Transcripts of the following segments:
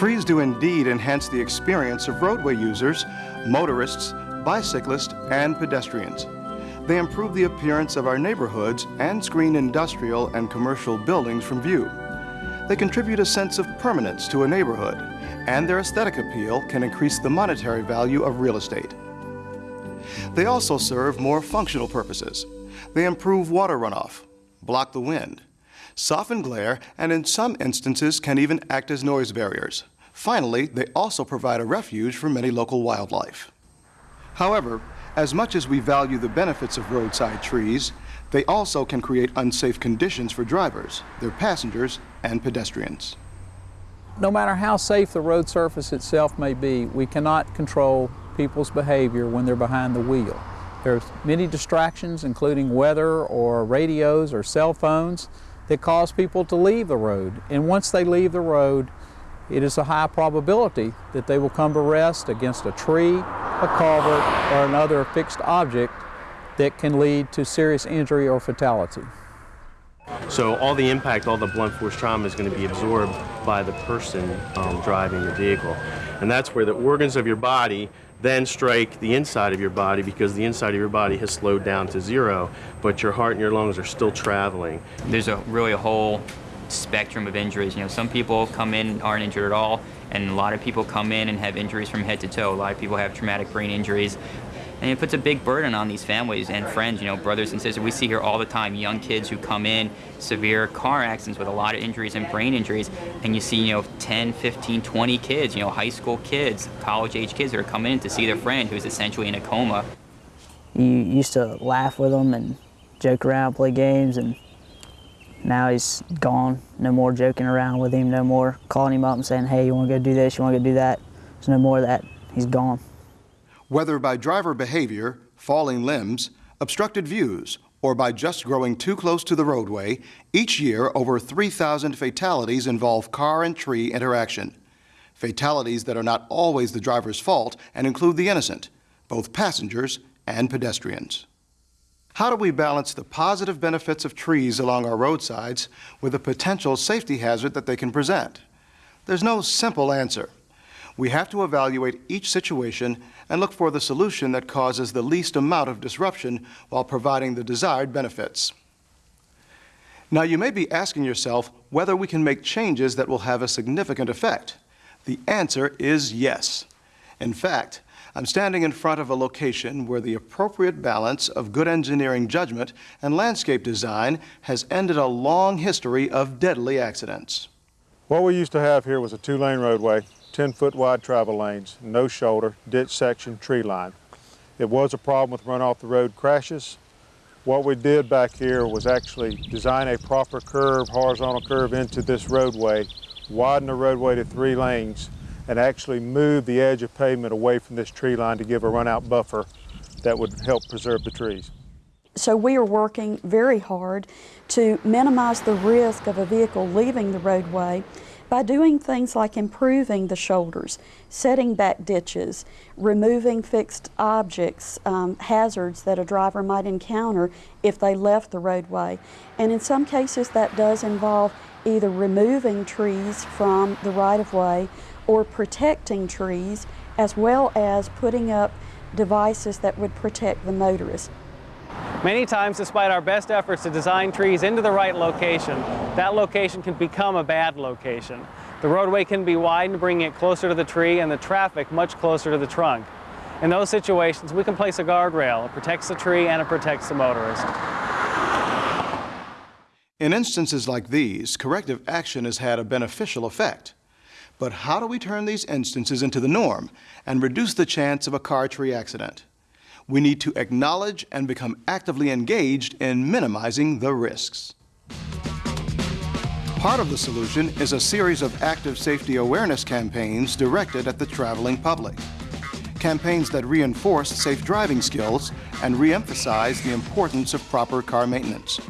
Trees do indeed enhance the experience of roadway users, motorists, bicyclists, and pedestrians. They improve the appearance of our neighborhoods and screen industrial and commercial buildings from view. They contribute a sense of permanence to a neighborhood, and their aesthetic appeal can increase the monetary value of real estate. They also serve more functional purposes. They improve water runoff, block the wind, soften glare, and in some instances can even act as noise barriers. Finally, they also provide a refuge for many local wildlife. However, as much as we value the benefits of roadside trees, they also can create unsafe conditions for drivers, their passengers, and pedestrians. No matter how safe the road surface itself may be, we cannot control people's behavior when they're behind the wheel. There's many distractions, including weather or radios or cell phones, that cause people to leave the road. And once they leave the road, it is a high probability that they will come to rest against a tree, a culvert, or another fixed object that can lead to serious injury or fatality. So all the impact, all the blunt force trauma is going to be absorbed by the person um, driving the vehicle. And that's where the organs of your body then strike the inside of your body because the inside of your body has slowed down to zero, but your heart and your lungs are still traveling. There's a really a whole spectrum of injuries. You know, some people come in aren't injured at all, and a lot of people come in and have injuries from head to toe. A lot of people have traumatic brain injuries. And it puts a big burden on these families and friends, you know, brothers and sisters. We see here all the time young kids who come in, severe car accidents with a lot of injuries and brain injuries, and you see, you know, 10, 15, 20 kids, you know, high school kids, college age kids that are coming in to see their friend who's essentially in a coma. You used to laugh with them and joke around, play games, and now he's gone. No more joking around with him, no more calling him up and saying, hey, you want to go do this, you want to go do that. There's no more of that. He's gone whether by driver behavior, falling limbs, obstructed views, or by just growing too close to the roadway, each year over 3,000 fatalities involve car and tree interaction. Fatalities that are not always the driver's fault and include the innocent, both passengers and pedestrians. How do we balance the positive benefits of trees along our roadsides with the potential safety hazard that they can present? There's no simple answer. We have to evaluate each situation and look for the solution that causes the least amount of disruption while providing the desired benefits. Now, you may be asking yourself whether we can make changes that will have a significant effect. The answer is yes. In fact, I'm standing in front of a location where the appropriate balance of good engineering judgment and landscape design has ended a long history of deadly accidents. What we used to have here was a two-lane roadway 10 foot wide travel lanes, no shoulder, ditch section, tree line. It was a problem with run off the road crashes. What we did back here was actually design a proper curve, horizontal curve into this roadway, widen the roadway to three lanes, and actually move the edge of pavement away from this tree line to give a run out buffer that would help preserve the trees. So we are working very hard to minimize the risk of a vehicle leaving the roadway by doing things like improving the shoulders, setting back ditches, removing fixed objects, um, hazards that a driver might encounter if they left the roadway. And in some cases that does involve either removing trees from the right-of-way or protecting trees as well as putting up devices that would protect the motorist. Many times, despite our best efforts to design trees into the right location, that location can become a bad location. The roadway can be widened, bringing it closer to the tree and the traffic much closer to the trunk. In those situations, we can place a guardrail. It protects the tree and it protects the motorist. In instances like these, corrective action has had a beneficial effect. But how do we turn these instances into the norm and reduce the chance of a car tree accident? We need to acknowledge and become actively engaged in minimizing the risks. Part of the solution is a series of active safety awareness campaigns directed at the traveling public. Campaigns that reinforce safe driving skills and reemphasize the importance of proper car maintenance.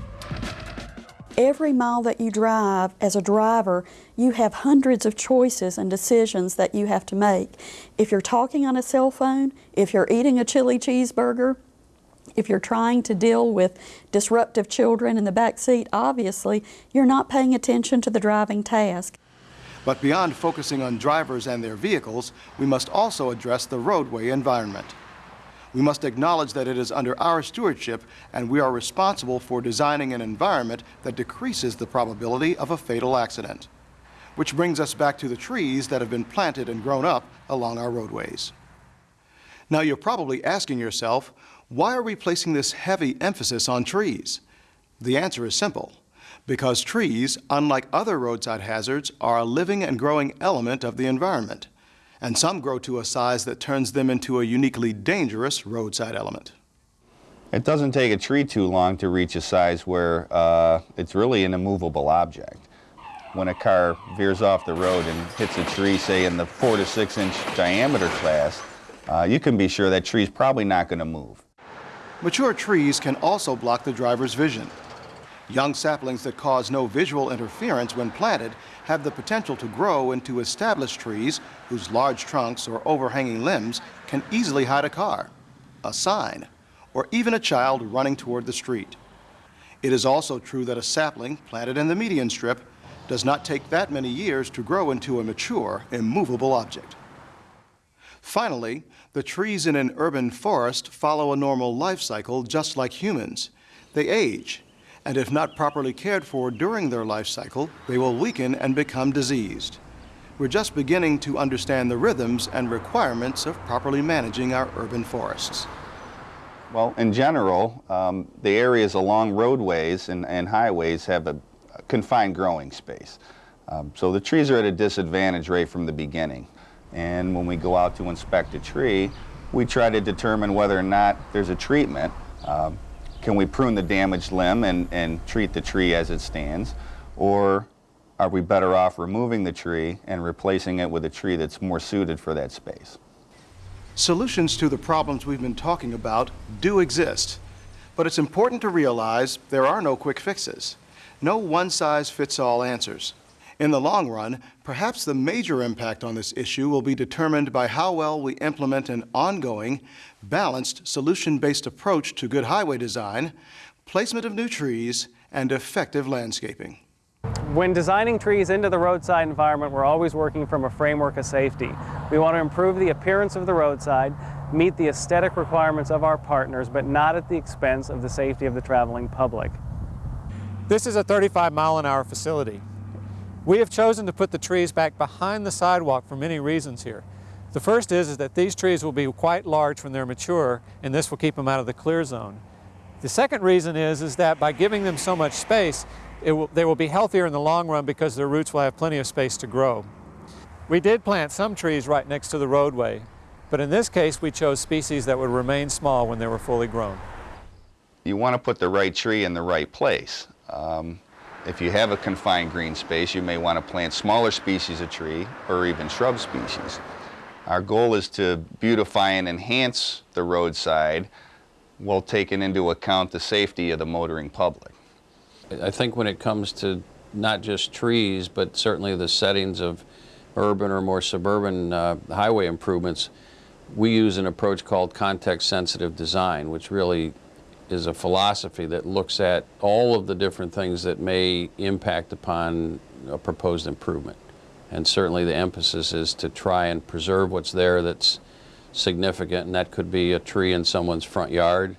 Every mile that you drive as a driver, you have hundreds of choices and decisions that you have to make. If you're talking on a cell phone, if you're eating a chili cheeseburger, if you're trying to deal with disruptive children in the back seat, obviously you're not paying attention to the driving task. But beyond focusing on drivers and their vehicles, we must also address the roadway environment. We must acknowledge that it is under our stewardship and we are responsible for designing an environment that decreases the probability of a fatal accident. Which brings us back to the trees that have been planted and grown up along our roadways. Now you're probably asking yourself, why are we placing this heavy emphasis on trees? The answer is simple. Because trees, unlike other roadside hazards, are a living and growing element of the environment and some grow to a size that turns them into a uniquely dangerous roadside element. It doesn't take a tree too long to reach a size where uh, it's really an immovable object. When a car veers off the road and hits a tree, say in the four to six inch diameter class, uh, you can be sure that tree's probably not going to move. Mature trees can also block the driver's vision. Young saplings that cause no visual interference when planted have the potential to grow into established trees whose large trunks or overhanging limbs can easily hide a car, a sign, or even a child running toward the street. It is also true that a sapling planted in the median strip does not take that many years to grow into a mature, immovable object. Finally, the trees in an urban forest follow a normal life cycle just like humans. They age, and if not properly cared for during their life cycle, they will weaken and become diseased. We're just beginning to understand the rhythms and requirements of properly managing our urban forests. Well, in general, um, the areas along roadways and, and highways have a, confined growing space. Um, so the trees are at a disadvantage right from the beginning. And when we go out to inspect a tree, we try to determine whether or not there's a treatment. Um, can we prune the damaged limb and, and treat the tree as it stands? Or are we better off removing the tree and replacing it with a tree that's more suited for that space? Solutions to the problems we've been talking about do exist, but it's important to realize there are no quick fixes. No one-size-fits-all answers. In the long run, perhaps the major impact on this issue will be determined by how well we implement an ongoing, balanced, solution-based approach to good highway design, placement of new trees, and effective landscaping. When designing trees into the roadside environment, we're always working from a framework of safety. We want to improve the appearance of the roadside, meet the aesthetic requirements of our partners, but not at the expense of the safety of the traveling public. This is a 35 mile an hour facility. We have chosen to put the trees back behind the sidewalk for many reasons here. The first is, is that these trees will be quite large when they're mature, and this will keep them out of the clear zone. The second reason is, is that by giving them so much space, will, they will be healthier in the long run because their roots will have plenty of space to grow. We did plant some trees right next to the roadway, but in this case we chose species that would remain small when they were fully grown. You want to put the right tree in the right place. Um, if you have a confined green space, you may want to plant smaller species of tree or even shrub species. Our goal is to beautify and enhance the roadside while taking into account the safety of the motoring public. I think when it comes to not just trees, but certainly the settings of urban or more suburban uh, highway improvements, we use an approach called context-sensitive design, which really is a philosophy that looks at all of the different things that may impact upon a proposed improvement. And certainly the emphasis is to try and preserve what's there that's significant, and that could be a tree in someone's front yard.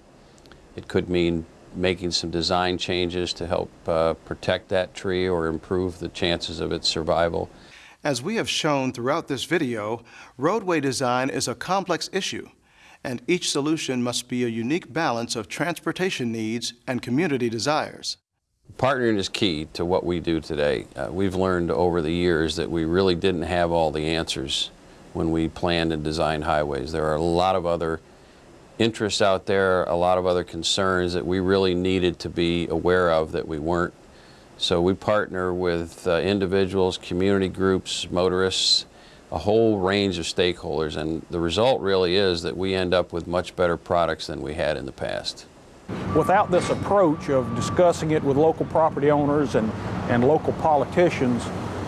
It could mean making some design changes to help uh, protect that tree or improve the chances of its survival. As we have shown throughout this video, roadway design is a complex issue and each solution must be a unique balance of transportation needs and community desires. Partnering is key to what we do today. Uh, we've learned over the years that we really didn't have all the answers when we planned and designed highways. There are a lot of other interests out there, a lot of other concerns that we really needed to be aware of that we weren't. So we partner with uh, individuals, community groups, motorists, a whole range of stakeholders and the result really is that we end up with much better products than we had in the past. Without this approach of discussing it with local property owners and, and local politicians,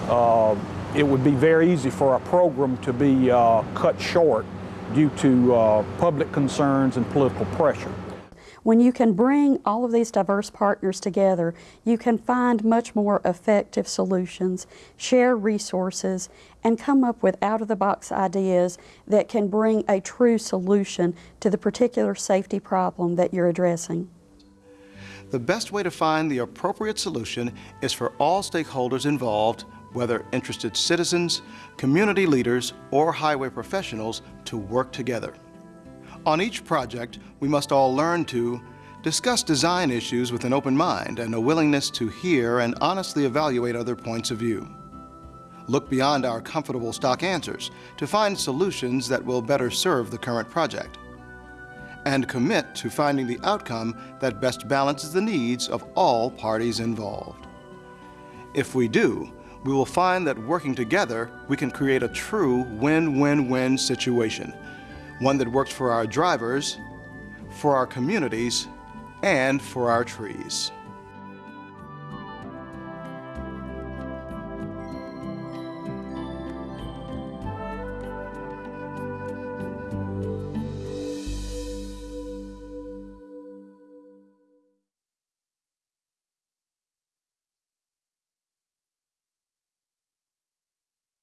uh, it would be very easy for our program to be uh, cut short due to uh, public concerns and political pressure. When you can bring all of these diverse partners together, you can find much more effective solutions, share resources, and come up with out of the box ideas that can bring a true solution to the particular safety problem that you're addressing. The best way to find the appropriate solution is for all stakeholders involved, whether interested citizens, community leaders, or highway professionals, to work together. On each project, we must all learn to discuss design issues with an open mind and a willingness to hear and honestly evaluate other points of view. Look beyond our comfortable stock answers to find solutions that will better serve the current project and commit to finding the outcome that best balances the needs of all parties involved. If we do, we will find that working together, we can create a true win-win-win situation, one that works for our drivers, for our communities, and for our trees.